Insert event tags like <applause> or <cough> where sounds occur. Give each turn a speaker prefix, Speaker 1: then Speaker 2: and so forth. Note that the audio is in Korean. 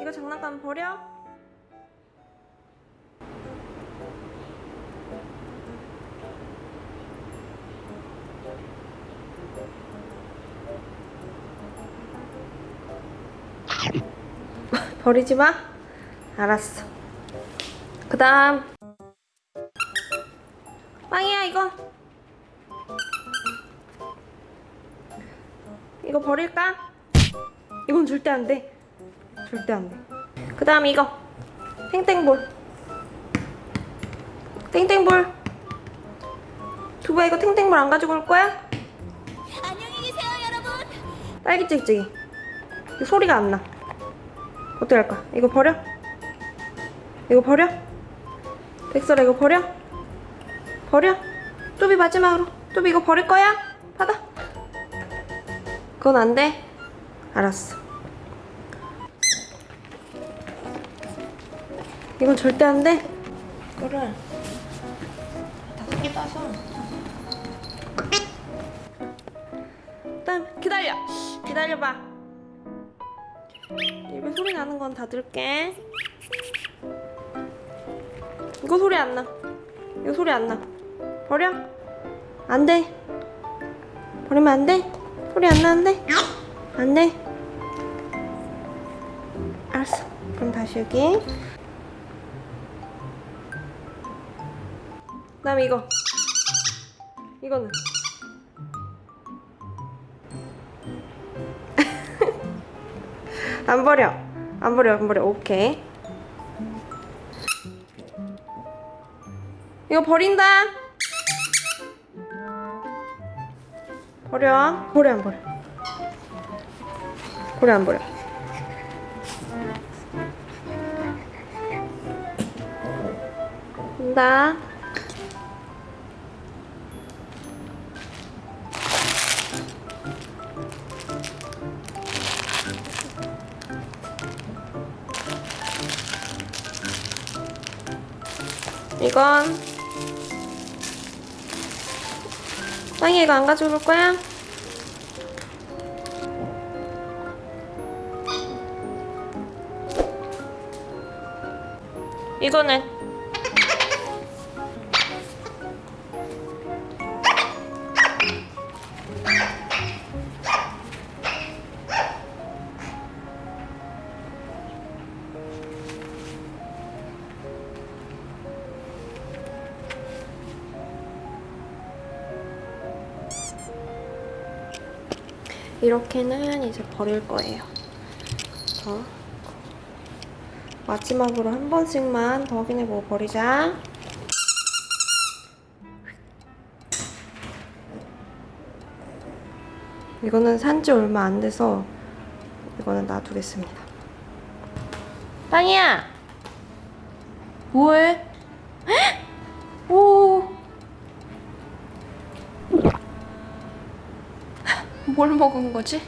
Speaker 1: 이거 장난감 버려? <laughs> 버리지 마? 알았어 그 다음 빵이야 이건 이거 버릴까? 이건 절대 안 돼. 절대 안 돼. 그 다음 이거. 땡땡볼. 땡땡볼. 두바 이거 땡땡볼 안 가지고 올 거야?
Speaker 2: 안녕히 계세요, 여러분.
Speaker 1: 딸기 찍찍이. 이거 소리가 안 나. 어떻게 할까? 이거 버려? 이거 버려? 백설아 이거 버려? 버려? 뚜비 마지막으로. 뚜비 이거 버릴 거야? 받아. 그건 안 돼. 알았어. 이건 절대 안 돼. 이거를 다섯 개 따서. 일단 기다려. 기다려봐. 입에 소리 나는 건 닫을게. 이거 소리 안 나. 이거 소리 안 나. 버려. 안 돼. 버리면 안 돼. 소리 안 나는데? 안 돼. 알았어. 그럼 다시 여기. 그 다음에 이거. 이거는. <laughs> 안 버려. 안 버려. 안 버려. 오케이. 이거 버린다. 버려. 버려 안 버려. 버려 안 버려. 간다. 이건 빵이 이거 안 가지고 올 거야? 이거는 이렇게는 이제 버릴 거예요. 더 마지막으로 한 번씩만 더 확인해보고 버리자. 이거는 산지 얼마 안 돼서 이거는 놔두겠습니다. 빵이야! 뭐해? 헉! 오! 뭘 먹은 거지?